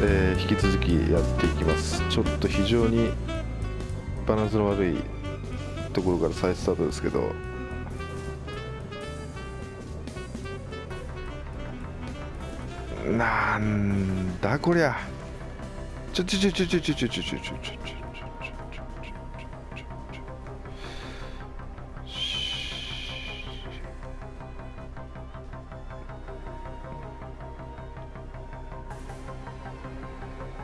えー引き続きやっていきます。ちょっと非常にバランスの悪いところから再スタートですけど。なんだこりゃ。ちょちょちょちょちょちょちょちょちょちょ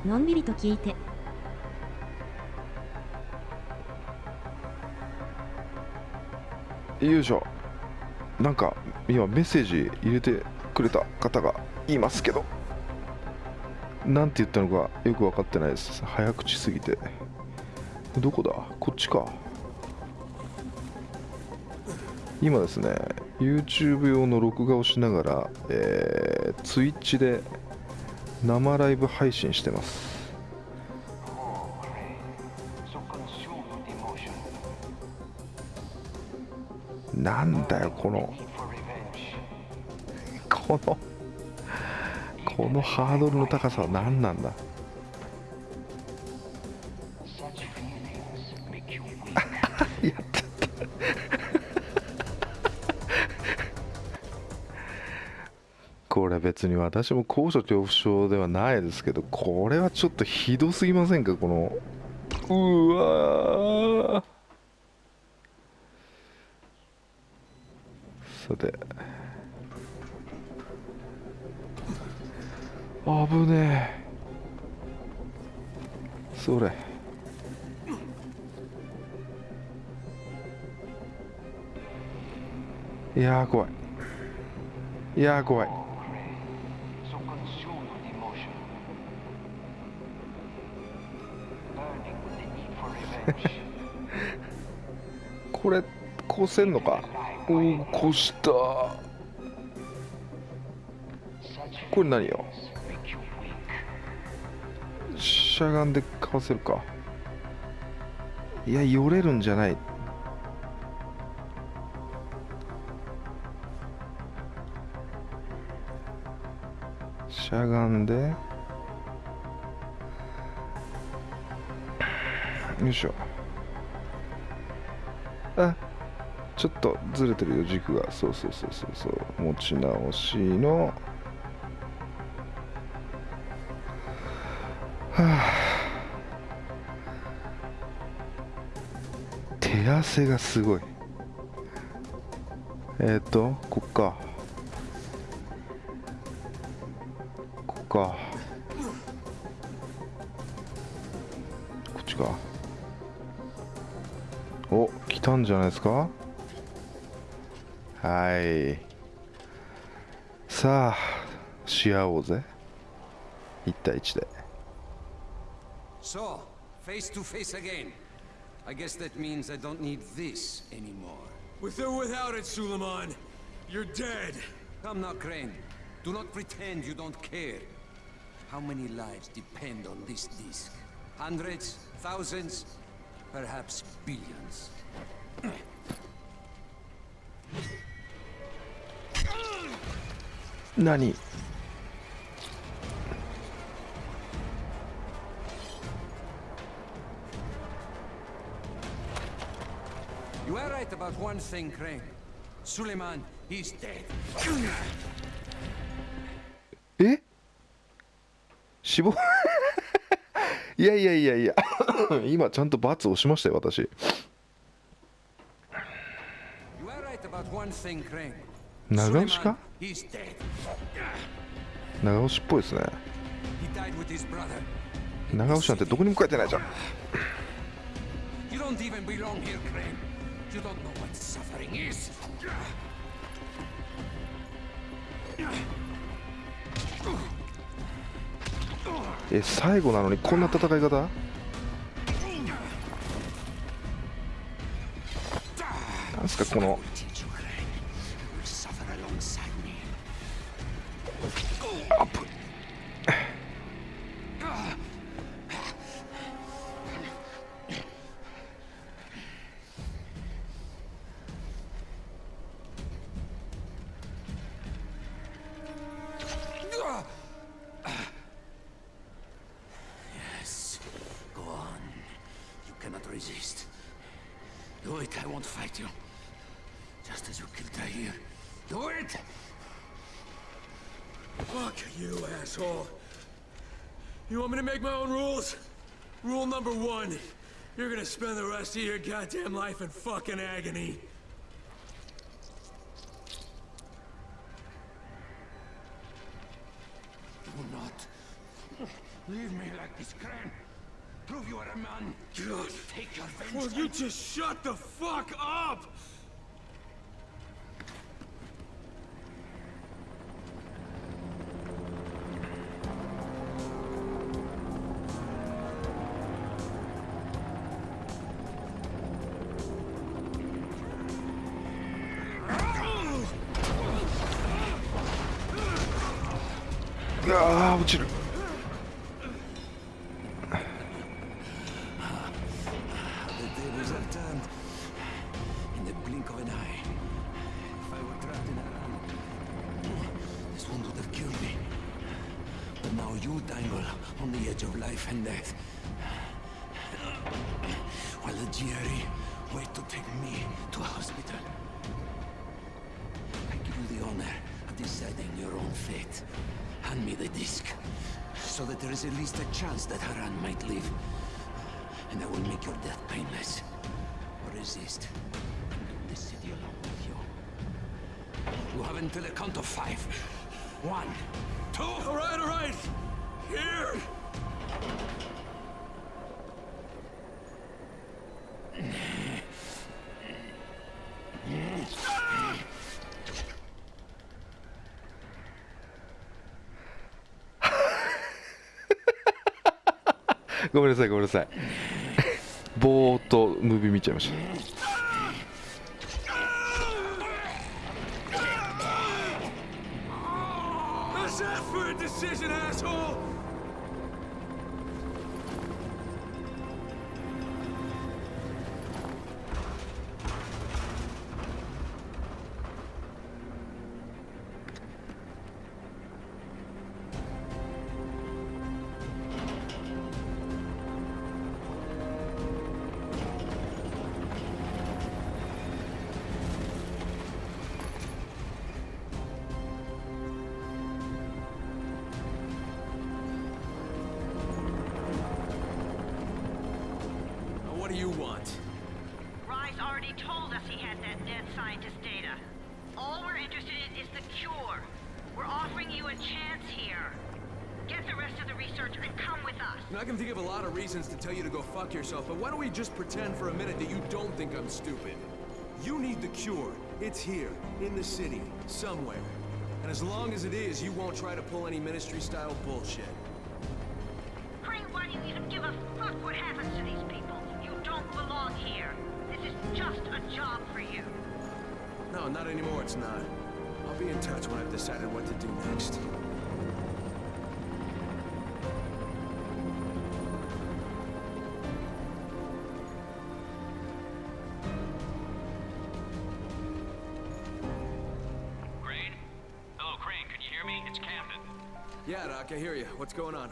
のんびりと聞いて。よいしょ。なんか今メッセージ入れてくれた方がいますけど。なんて言ったのかよく分かってないです。早口すぎて。どこだ？こっちか。今ですね YouTube 用の録画をしながら、えー、Twitch で生ライブ配信してます。なんだよこのこのこのハードルの高さは何なんだ。別に私も高所恐怖症ではないですけどこれはちょっとひどすぎませんか？このうわー。さて。危ねえ。それ。いやー怖い。いやー怖い これ越せんのか？おお越した。これ何よ？しゃがんでかわせるか。いやよれるんじゃない。しゃがんでよいしょ。あちょっとずれてるよ軸が。そうそうそうそうそう。持ち直しの。はあ。手汗がすごい。えっ、ー、とこっか。こっか。こっちか。たんじゃないですかはいさあし合おうぜ1対1で So, face to face again. I guess that means I don't need this anymore. With or without it, Suleiman, you're dead. Come now, Crane. Do not pretend you don't care. How many lives depend on this disc? Hundreds? Thousands? perhaps billions. Nani? You are right about one thing, Crane. Suleiman, he's dead. Eh? いやいやいやいや。今ちゃんと罰をしましたよ私。長押しか？長押しっぽいですね。長押しなんてどこにも書いてないじゃん。え最後なのにこんな戦い方？なんすかこの won't fight you. Just as you killed Tahir. Do it! Fuck you, asshole. You want me to make my own rules? Rule number one. You're gonna spend the rest of your goddamn life in fucking agony. Do not leave me like this, Crane. Prove you are a man. God. Take your vengeance. Will you just shut the fuck up? Ah, what you do? Now you dangle on the edge of life and death. While the GRE wait to take me to a hospital. I give you the honor of deciding your own fate. Hand me the disc, so that there is at least a chance that Haran might live and I will make your death painless. Or resist, and do the city along with you. You have until the count of five. One, two. All right, all right. Here. 「ごめんなさいごめんなさいぼーっとムービー見ちゃいました decision, asshole. And I can think of a lot of reasons to tell you to go fuck yourself, but why don't we just pretend for a minute that you don't think I'm stupid? You need the cure. It's here, in the city, somewhere. And as long as it is, you won't try to pull any ministry-style bullshit. Crane, why do you even give a fuck what happens to these people? You don't belong here. This is just a job for you. No, not anymore, it's not. I'll be in touch when I've decided what to do next. What's going on?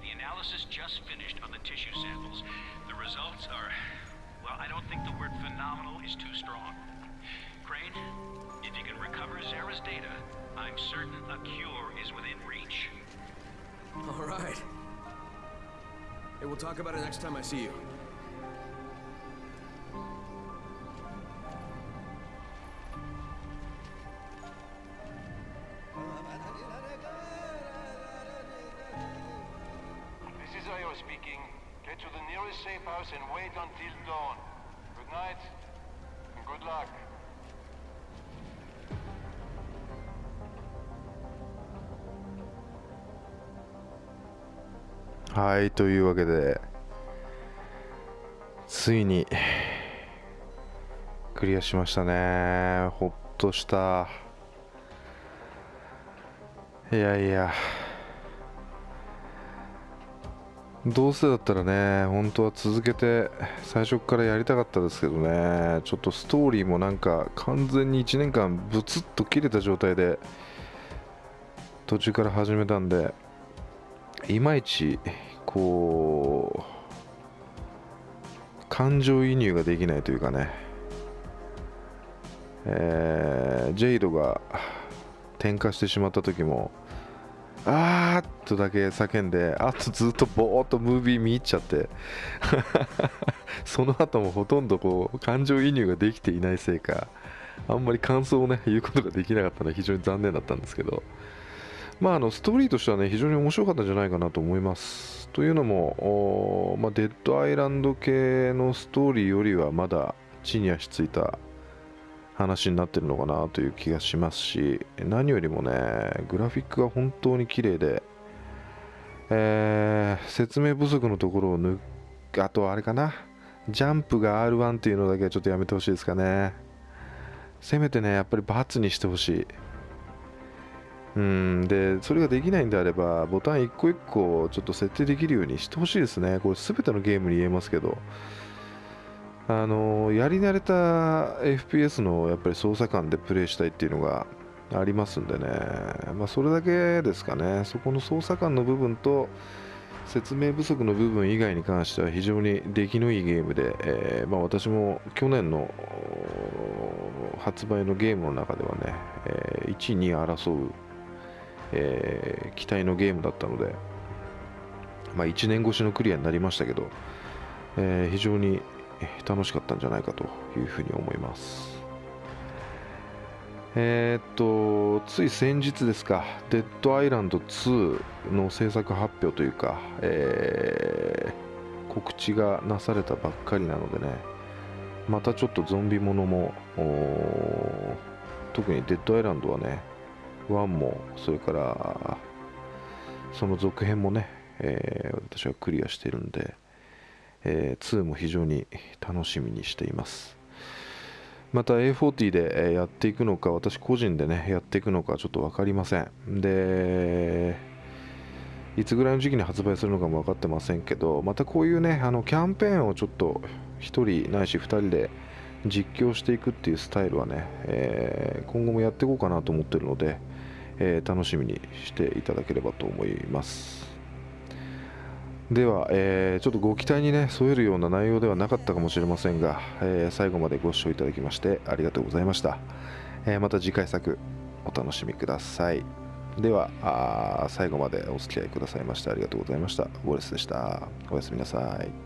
The analysis just finished on the tissue samples. The results are... Well, I don't think the word phenomenal is too strong. Crane, if you can recover Zara's data, I'm certain a cure is within reach. All right. Hey, we'll talk about it next time I see you. Io speaking. Get to the nearest safe house and wait until dawn. Good night, and good luck. はいというわけでついにクリアしましたねほっとしたいやいやどうせだったらね本当は続けて最初からやりたかったですけどね。ちょっとストーリーもなんか完全に1年間ブツッと切れた状態で途中から始めたんでいまいちこう感情移入ができないというかね、えージェイドが点火してしまった時もあーっとだけ叫んであとずっとぼーっとムービー見入っちゃって。その後もほとんどこう感情移入ができていないせいかあんまり感想をね言うことができなかったのは非常に残念だったんですけど。まああのストーリーとしてはね非常に面白かったんじゃないかなと思います。というのも、まあ、デッドアイランド系のストーリーよりはまだ地に足ついた話になってるのかなという気がしますし何よりもねグラフィックが本当に綺麗で、えー説明不足のところを抜くあとあれかな。ジャンプが R1 っていうのだけはちょっとやめてほしいですかね。せめてねやっぱり×にしてほしい。うんでそれができないんであればボタン一個一個ちょっと設定できるようにしてほしいですね。これ全てのゲームに言えますけど。あのやり慣れた FPS のやっぱり操作感でプレイしたいっていうのがありますんでね、まあ、それだけですかね、そこの操作感の部分と説明不足の部分以外に関しては非常に出来のいいゲームで、えーまあ、私も去年の発売のゲームの中ではね、えー1位、2位争う、えー期待のゲームだったので、まあ、1年越しのクリアになりましたけど、え非常に楽しかったんじゃないかというふうに思います。えーっと、つい先日ですか、デッドアイランド2の制作発表というか、えー告知がなされたばっかりなのでね、またちょっとゾンビものも、特にデッドアイランドはね、1も、それから、その続編もね、えー私はクリアしているんで、えー2も非常に楽しみにしています。また A40 でやっていくのか、私個人でね、やっていくのかちょっと分かりません。で、いつぐらいの時期に発売するのかも分かってませんけど、またこういうね、あのキャンペーンをちょっと1人ないし2人で実況していくっていうスタイルはね、えー今後もやっていこうかなと思ってるので、えー楽しみにしていただければと思います。では、えーちょっとご期待にね添えるような内容ではなかったかもしれませんが、えー最後までご視聴いただきましてありがとうございました、えーまた次回作お楽しみください。では最後までお付き合いくださいましてありがとうございました。ウォレスでした。おやすみなさい。